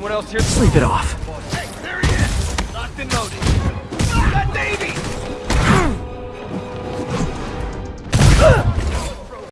Anyone else here? Sleep it off. Hey, there he is! Locked and loaded.